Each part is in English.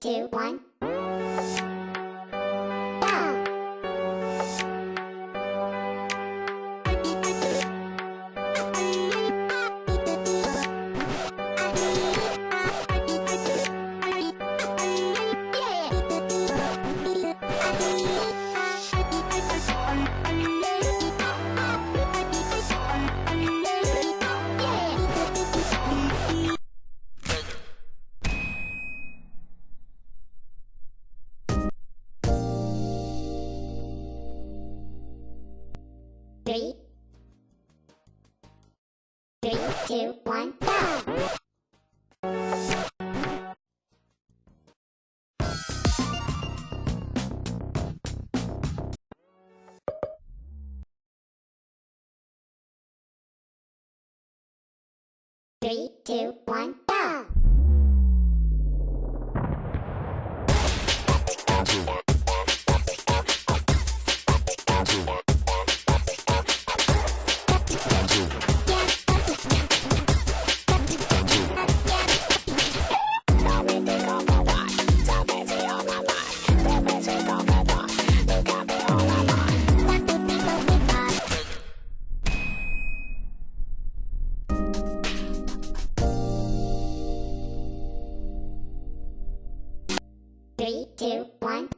two, one. Two, one, go! Three, two, one, go! Three, two, one.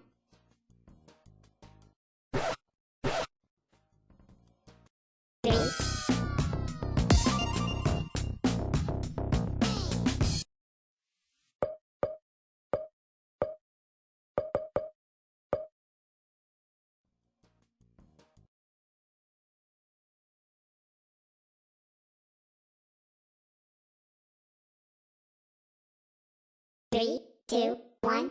Three, three, two, one,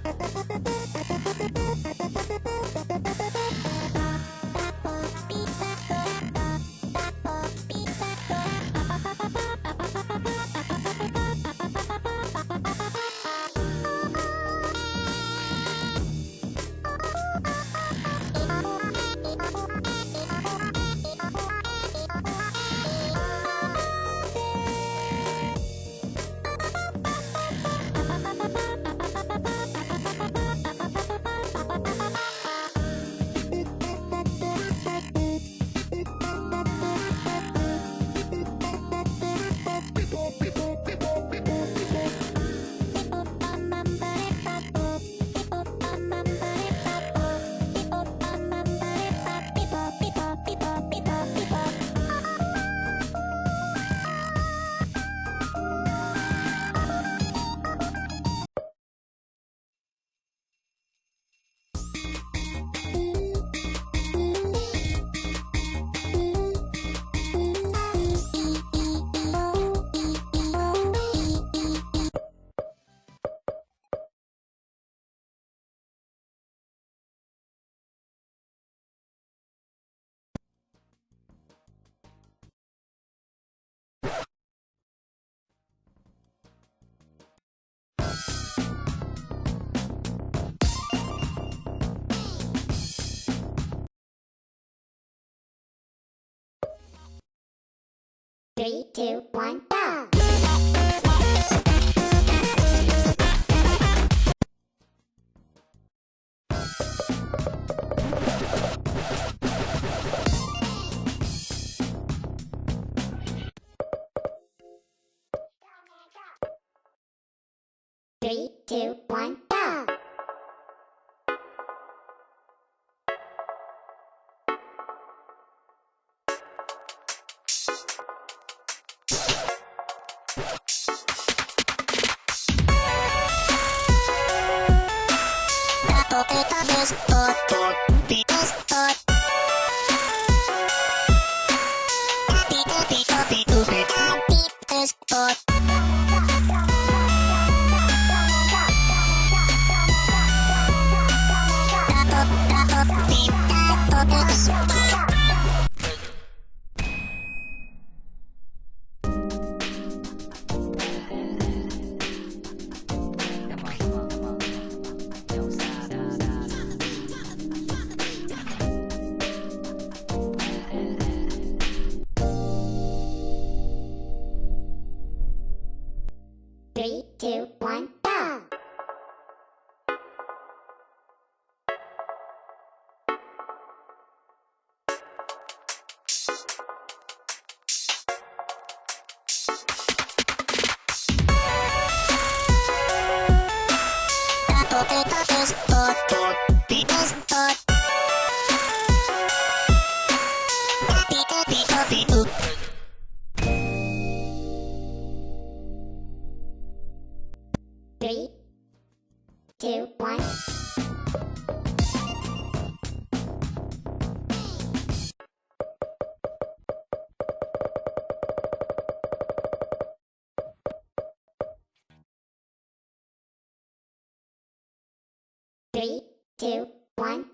Three, two, one, go! Three, two, one, go! Three, two, two, one. Three, two, one,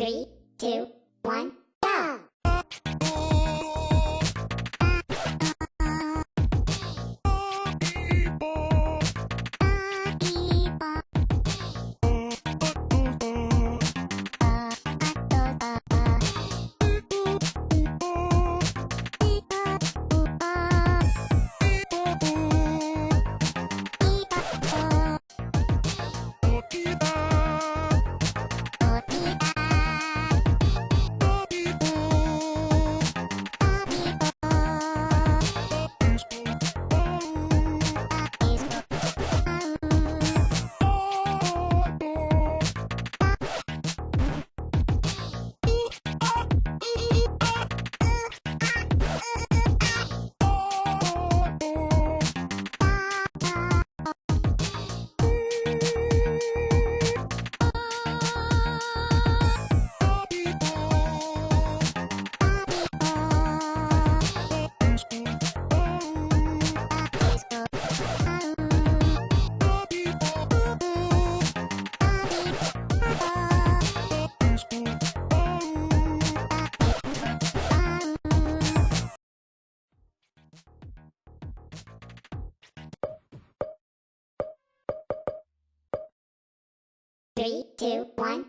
Three, two, one, two, one,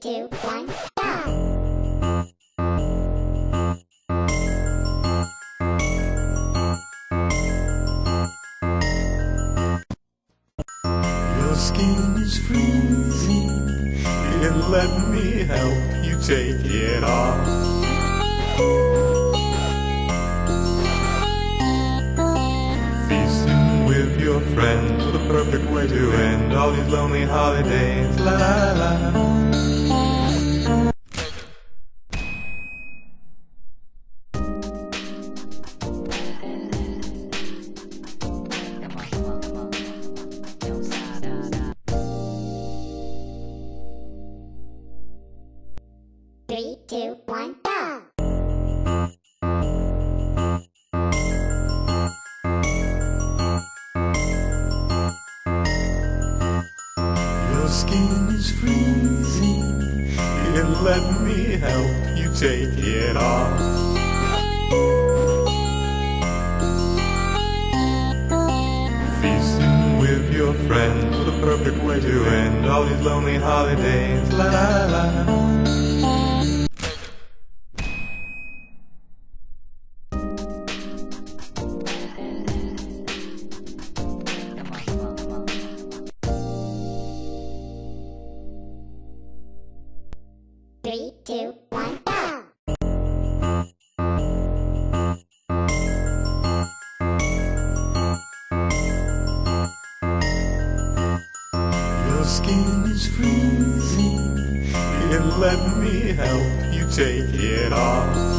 two, one! Your skin is freezing. Let me help you take it off. Feasting with your friends, the perfect way to end all these lonely holidays. La la la. Two, one, go! Your skin is freezing. Here, let me help you take it off. Feasting with your friends, the perfect way to end all these lonely holidays. La la la. Skin is freezing. Here, let me help you take it off.